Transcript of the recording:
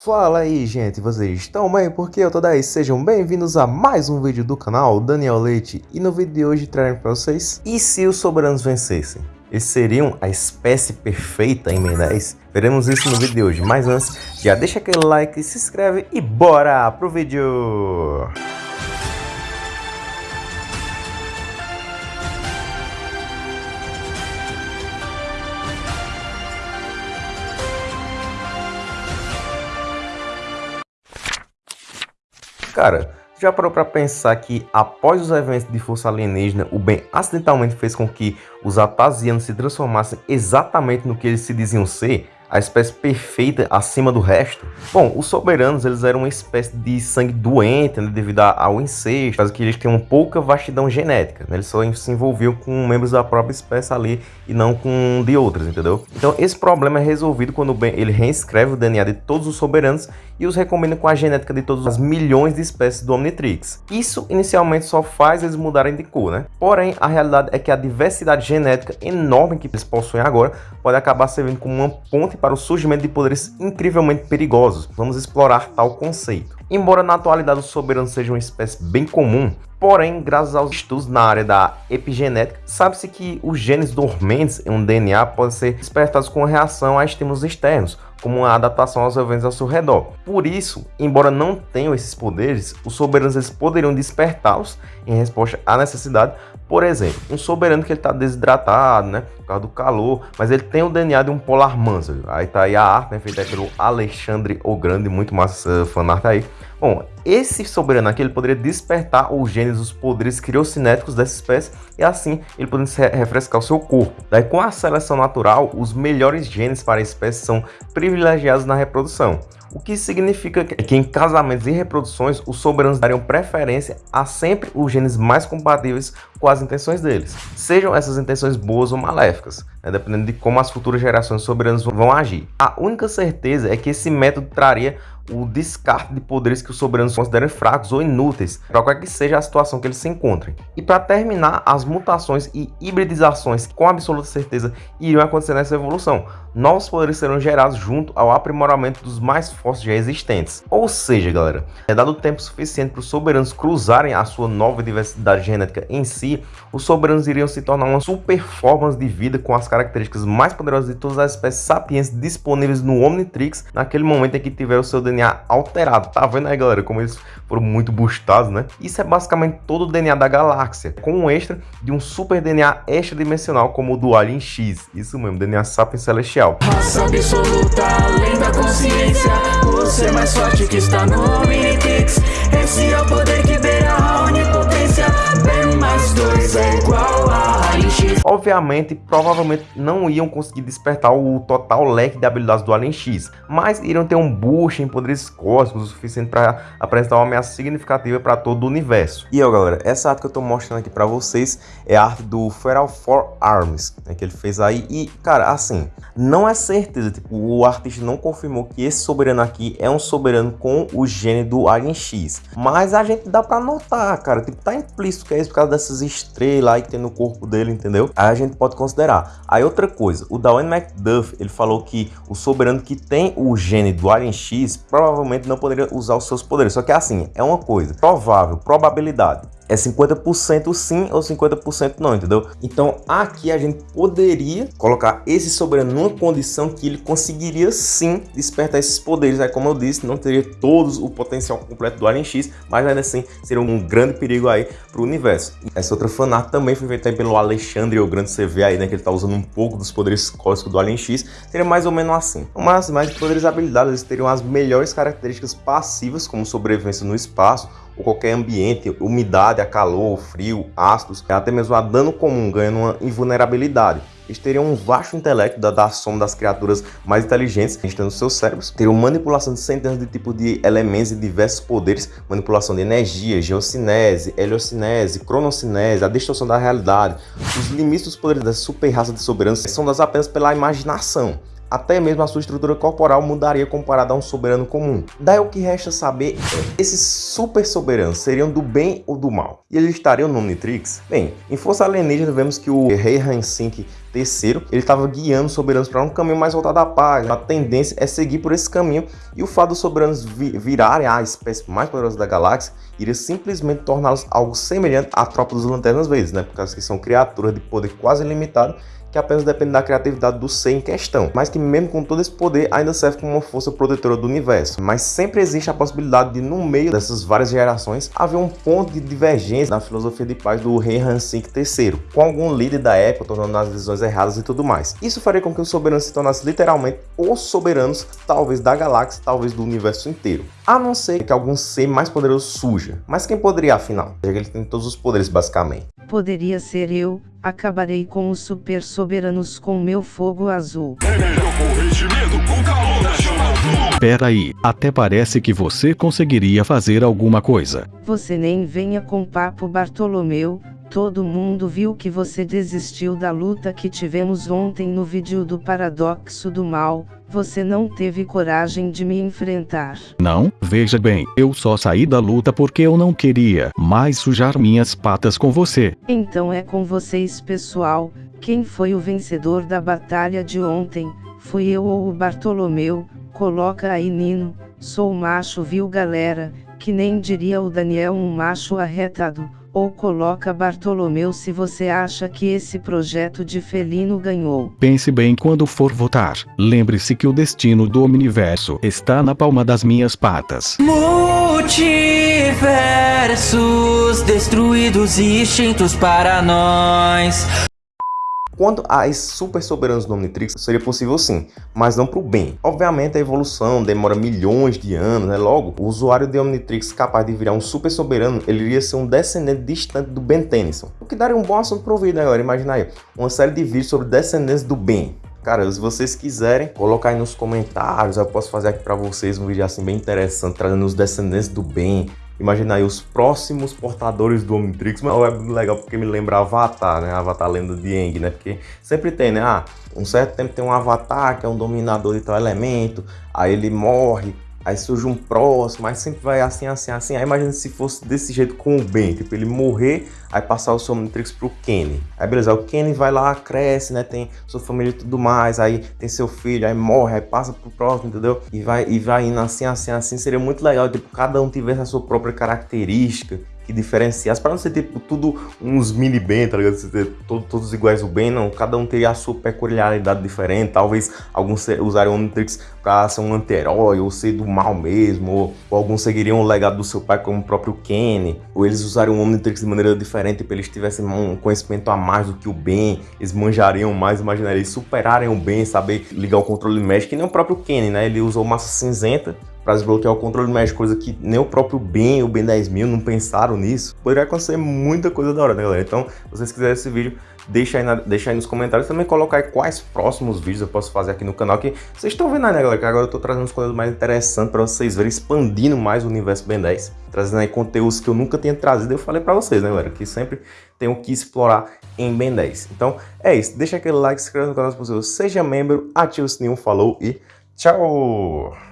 Fala aí gente, vocês estão bem? Porque eu tô daí, sejam bem-vindos a mais um vídeo do canal Daniel Leite E no vídeo de hoje trarei para vocês E se os soberanos vencessem? Eles seriam a espécie perfeita em 10? Veremos isso no vídeo de hoje, mas antes já deixa aquele like, se inscreve e bora pro vídeo! Cara, já parou para pensar que após os eventos de força alienígena, o Ben acidentalmente fez com que os Atasianos se transformassem exatamente no que eles se diziam ser? A espécie perfeita acima do resto? Bom, os soberanos eles eram uma espécie de sangue doente né, devido ao incesto, caso que eles tinham pouca vastidão genética, né, eles só se envolviam com membros da própria espécie ali e não com de outras, entendeu? Então esse problema é resolvido quando Ben ele reescreve o DNA de todos os soberanos e os recombina com a genética de todas as milhões de espécies do Omnitrix. Isso inicialmente só faz eles mudarem de cor, né? Porém, a realidade é que a diversidade genética enorme que eles possuem agora pode acabar servindo como uma ponte para o surgimento de poderes incrivelmente perigosos. Vamos explorar tal conceito. Embora na atualidade os soberanos sejam uma espécie bem comum, porém, graças aos estudos na área da epigenética, sabe-se que os genes dormentes em um DNA podem ser despertados com reação a estímulos externos, como uma adaptação aos eventos ao seu redor. Por isso, embora não tenham esses poderes, os soberanos eles poderiam despertá-los em resposta à necessidade. Por exemplo, um soberano que ele está desidratado, né, por causa do calor, mas ele tem o DNA de um polar manso. Aí tá aí a arte, né, feita pelo Alexandre o Grande, muito massa fanart aí. Bom, esse soberano aqui ele poderia despertar os genes, os poderes criocinéticos dessa espécie e assim ele poderia refrescar o seu corpo. Daí com a seleção natural, os melhores genes para a espécie são privilegiados na reprodução. O que significa que em casamentos e reproduções, os soberanos dariam preferência a sempre os genes mais compatíveis com as intenções deles, sejam essas intenções boas ou maléficas, né, dependendo de como as futuras gerações soberanas vão agir. A única certeza é que esse método traria o descarte de poderes que os soberanos consideram fracos ou inúteis, para qualquer que seja a situação que eles se encontrem. E para terminar, as mutações e hibridizações com absoluta certeza iriam acontecer nessa evolução. Novos poderes serão gerados junto ao aprimoramento dos mais fortes já existentes. Ou seja, galera, é dado tempo suficiente para os soberanos cruzarem a sua nova diversidade genética em si, os soberanos iriam se tornar uma super forma de vida com as características mais poderosas de todas as espécies sapiens disponíveis no Omnitrix naquele momento em que tiver o seu DNA DNA alterado. Tá vendo aí, galera, como eles foram muito bustados, né? Isso é basicamente todo o DNA da galáxia, com um extra de um super DNA extradimensional como o do Alien X. Isso mesmo, DNA Sapiens Celestial. Raça absoluta, além da consciência, você é mais forte que está no Omnitrix. Esse é o poder que mais dois é igual a Alien X. Obviamente, provavelmente não iam conseguir despertar o total leque de habilidades do Alien X, mas iriam ter um boost em poderes cósmicos o suficiente para apresentar uma ameaça significativa para todo o universo. E ó, galera, essa arte que eu tô mostrando aqui para vocês é a arte do Feral Four Arms, né, que ele fez aí. E, cara, assim, não é certeza, tipo, o artista não confirmou que esse soberano aqui é um soberano com o gene do Alien X. Mas a gente dá para notar, cara, tipo, tá implícito que é isso por causa dessas estrelas aí que tem no corpo dele, entendeu? Aí a gente pode considerar. Aí outra coisa, o Dawn McDuff, ele falou que o soberano que tem o gene do Alien X provavelmente não poderia usar os seus poderes. Só que assim, é uma coisa, provável, probabilidade é 50% sim ou 50% não, entendeu? Então aqui a gente poderia colocar esse soberano numa condição que ele conseguiria sim despertar esses poderes. Aí como eu disse, não teria todos o potencial completo do Alien X, mas ainda assim seria um grande perigo aí para o universo. Essa outra fanart também foi feita pelo Alexandre, o grande CV aí, né, que ele tá usando um pouco dos poderes cósmicos do Alien X, seria mais ou menos assim. Mas mais poderes habilidades, eles teriam as melhores características passivas, como sobrevivência no espaço, ou qualquer ambiente, umidade, a calor, frio, ácidos, até mesmo a dano comum, ganhando uma invulnerabilidade. Eles teriam um vasto intelecto da, da soma das criaturas mais inteligentes que estão nos seus cérebros, teriam manipulação de centenas de tipos de elementos e diversos poderes, manipulação de energia, geocinese, heliocinese, cronocinese, a distorção da realidade. Os limites dos poderes dessa super raça de soberanos são dados apenas pela imaginação até mesmo a sua estrutura corporal mudaria comparado a um soberano comum. Daí o que resta saber é, esses super soberanos seriam do bem ou do mal? E eles estariam no Omnitrix? Bem, em Força Alienígena vemos que o Rei Hansink Terceiro, ele estava guiando os soberanos para um caminho mais voltado à paz. A tendência é seguir por esse caminho e o fato dos soberanos virarem a espécie mais poderosa da galáxia iria simplesmente torná-los algo semelhante à tropa dos Lanternas Verdes, né? Por causa que são criaturas de poder quase ilimitado que apenas depende da criatividade do ser em questão, mas que mesmo com todo esse poder ainda serve como uma força protetora do universo. Mas sempre existe a possibilidade de, no meio dessas várias gerações, haver um ponto de divergência na filosofia de paz do rei Hansink III, com algum líder da época tornando as decisões erradas e tudo mais. Isso faria com que os soberanos se tornassem literalmente os soberanos, talvez da galáxia, talvez do universo inteiro. A não ser que algum ser mais poderoso surja. Mas quem poderia, afinal? Já que ele tem todos os poderes, basicamente. Poderia ser eu, acabarei com os super soberanos com meu fogo azul. Pera aí, até parece que você conseguiria fazer alguma coisa. Você nem venha com papo Bartolomeu, Todo mundo viu que você desistiu da luta que tivemos ontem no vídeo do Paradoxo do Mal, você não teve coragem de me enfrentar. Não, veja bem, eu só saí da luta porque eu não queria mais sujar minhas patas com você. Então é com vocês pessoal, quem foi o vencedor da batalha de ontem, fui eu ou o Bartolomeu, coloca aí Nino, sou macho viu galera, que nem diria o Daniel um macho arretado ou coloca Bartolomeu se você acha que esse projeto de felino ganhou. Pense bem quando for votar. Lembre-se que o destino do universo está na palma das minhas patas. Multiversos destruídos e extintos para nós. Quanto a super soberanos do Omnitrix, seria possível sim, mas não para o bem. Obviamente a evolução demora milhões de anos, né? Logo, o usuário de Omnitrix capaz de virar um super soberano, ele iria ser um descendente distante do Ben Tennyson. O que daria um bom assunto o vídeo, né, galera? Imagina aí, uma série de vídeos sobre descendentes do Ben. Cara, se vocês quiserem, colocar aí nos comentários, eu posso fazer aqui para vocês um vídeo assim bem interessante, trazendo os descendentes do bem, Imagina aí os próximos portadores do Omnitrix, mas é legal porque me lembra Avatar, né? Avatar Lenda de Aang, né? Porque sempre tem, né? Ah, um certo tempo tem um Avatar que é um dominador de tal elemento, aí ele morre, aí surge um próximo, mas sempre vai assim, assim, assim. Aí imagina se fosse desse jeito com o Ben, tipo, ele morrer, aí passar o Somnitrix pro Kenny. Aí beleza, o Kenny vai lá, cresce, né, tem sua família e tudo mais, aí tem seu filho, aí morre, aí passa pro próximo, entendeu? E vai, e vai indo assim, assim, assim, seria muito legal, tipo, cada um tivesse a sua própria característica, que diferenciasse, para não ser tipo tudo uns mini Ben, tá ligado? Ser todos, todos iguais o Ben, não. Cada um teria a sua peculiaridade diferente. Talvez alguns usariam o Omnitrix para ser um anti-herói, ou ser do mal mesmo, ou, ou, alguns seguiriam o legado do seu pai como o próprio Kenny, ou eles usariam o Omnitrix de maneira diferente, para eles tivessem um conhecimento a mais do que o Ben, eles manjariam mais, imaginaria, eles superarem o Ben, saber ligar o controle médico, que nem o próprio Kenny, né? Ele usou massa cinzenta para desbloquear o controle médico, coisa que nem o próprio Ben, o Ben 10.000 não pensaram nisso. Poderia acontecer muita coisa da hora, né, galera? Então, se vocês quiserem esse vídeo, deixa aí, na, deixa aí nos comentários. Também colocar quais próximos vídeos eu posso fazer aqui no canal, que vocês estão vendo aí, né, galera? Que agora eu tô trazendo uns conteúdos mais interessantes para vocês verem, expandindo mais o universo Ben 10. Trazendo aí conteúdos que eu nunca tinha trazido, eu falei para vocês, né, galera? Que sempre tenho que explorar em Ben 10. Então, é isso. Deixa aquele like, se inscreva no canal se possível, seja membro, ative o sininho, falou e tchau!